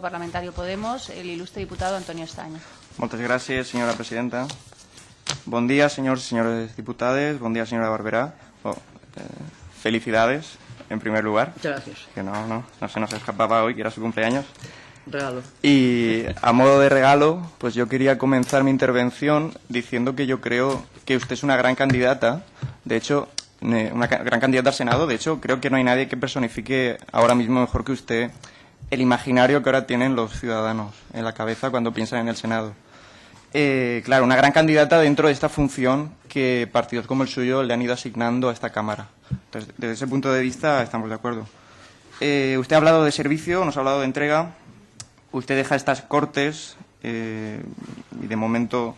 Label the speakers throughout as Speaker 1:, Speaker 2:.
Speaker 1: Parlamentario Podemos, el ilustre diputado Antonio Estaño.
Speaker 2: Moltes gràcies, senyora presidenta. Bon dia, senyors i senyores diputades. Bon dia, senyora Barberá. Oh, eh, felicidades, en primer lugar.
Speaker 3: Muchas gracias.
Speaker 2: Que no, no, no se nos escapaba hoy, que era su cumpleaños.
Speaker 3: Regalo.
Speaker 2: Y a modo de regalo, pues yo quería comenzar mi intervención diciendo que yo creo que usted es una gran candidata. De hecho, ne- una gran candidata al Senado. De hecho, creo que no hay nadie que personifique ahora mismo mejor que usted el imaginario que ahora tienen los ciudadanos en la cabeza cuando piensan en el Senado. Eh, claro, una gran candidata dentro de esta función que partidos como el suyo le han ido asignando a esta Cámara. Entonces, desde ese punto de vista estamos de acuerdo. Eh, usted ha hablado de servicio, nos ha hablado de entrega. Usted deja estas cortes eh, y de momento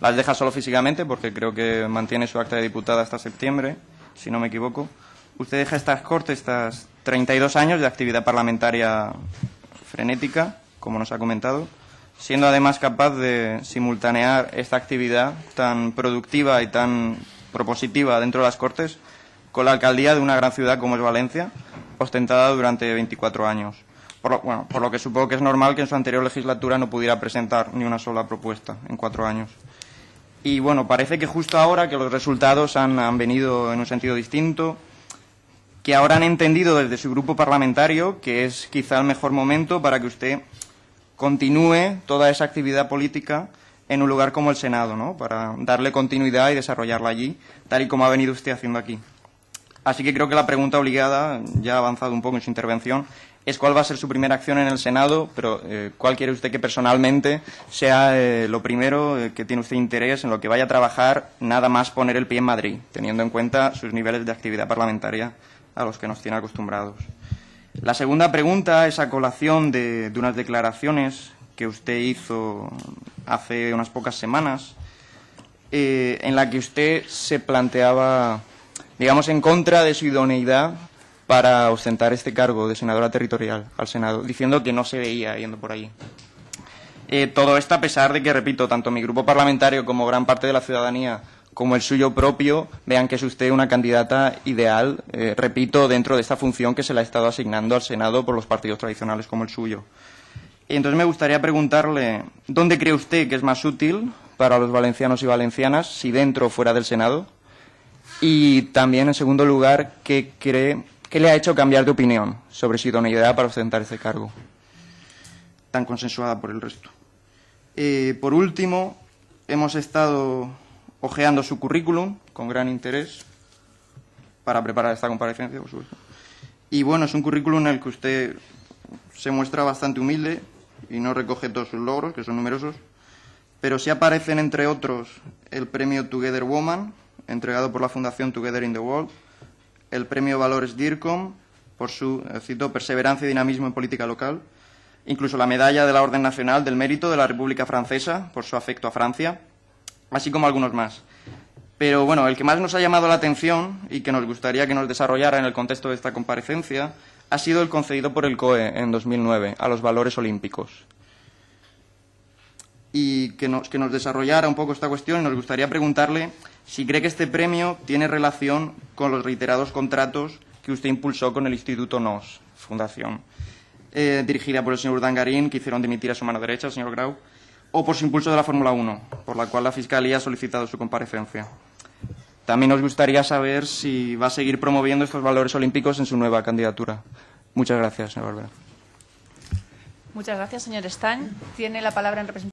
Speaker 2: las deja solo físicamente porque creo que mantiene su acta de diputada hasta septiembre, si no me equivoco. Usted deja estas cortes, estas 32 años de actividad parlamentaria frenética, como nos ha comentado, siendo además capaz de simultanear esta actividad tan productiva y tan propositiva dentro de las Cortes con la alcaldía de una gran ciudad como es Valencia, ostentada durante 24 años. Por lo, bueno, por lo que supongo que es normal que en su anterior legislatura no pudiera presentar ni una sola propuesta en cuatro años. Y bueno, parece que justo ahora que los resultados han, han venido en un sentido distinto, que ahora han entendido desde su grupo parlamentario que es quizá el mejor momento para que usted continúe toda esa actividad política en un lugar como el Senado, ¿no? Para darle continuidad y desarrollarla allí, tal y como ha venido usted haciendo aquí. Así que creo que la pregunta obligada, ya ha avanzado un poco en su intervención, es cuál va a ser su primera acción en el Senado, pero eh, cuál quiere usted que personalmente sea eh, lo primero eh, que tiene usted interés en lo que vaya a trabajar, nada más poner el pie en Madrid, teniendo en cuenta sus niveles de actividad parlamentaria a los que nos tiene acostumbrados. La segunda pregunta es a colación de, unas declaraciones que usted hizo hace unas pocas semanas, eh, en la que usted se planteaba, digamos, en contra de su idoneidad para ostentar este cargo de senadora territorial al Senado, diciendo que no se veía yendo por allí. Eh, todo esto a pesar de que, repito, tanto mi grupo parlamentario como gran parte de la ciudadanía, como el suyo propio, vean que es usted una candidata ideal, eh, repito, dentro de esta función que se le ha estado asignando al Senado por los partidos tradicionales como el suyo. Y entonces me gustaría preguntarle, ¿dónde cree usted que es más útil para los valencianos y valencianas, si dentro o fuera del Senado? Y también, en segundo lugar, ¿qué cree, qué le ha hecho cambiar de opinión sobre su idoneidad para ostentar este cargo? Tan consensuada por el resto. Eh, por último, hemos estado ojeando su currículum con gran interés para preparar esta comparecencia, por supuesto. Y bueno, es un currículum en el que usted se muestra bastante humilde y no recoge todos sus logros, que son numerosos, pero sí aparecen, entre otros, el premio Together Woman, entregado por la Fundación Together in the World, el premio Valores DIRCOM, por su, eh, cito, perseverancia y dinamismo en política local, incluso la medalla de la Orden Nacional del Mérito de la República Francesa, por su afecto a Francia, así como algunos más. Pero bueno, el que más nos ha llamado la atención y que nos gustaría que nos desarrollara en el contexto de esta comparecencia ha sido el concedido por el COE en 2009 a los valores olímpicos. Y que nos, que nos desarrollara un poco esta cuestión y nos gustaría preguntarle si cree que este premio tiene relación con los reiterados contratos que usted impulsó con el Instituto NOS, Fundación, eh, dirigida por el señor Dangarín, que hicieron dimitir a su mano derecha, el señor Grau, o por su impulso de la Fórmula 1, por la cual la Fiscalía ha solicitado su comparecencia. También nos gustaría saber si va a seguir promoviendo estos valores olímpicos en su nueva candidatura. Muchas gracias, señor Barbera.
Speaker 1: Muchas gracias, señor Estañ. Tiene la palabra en representación.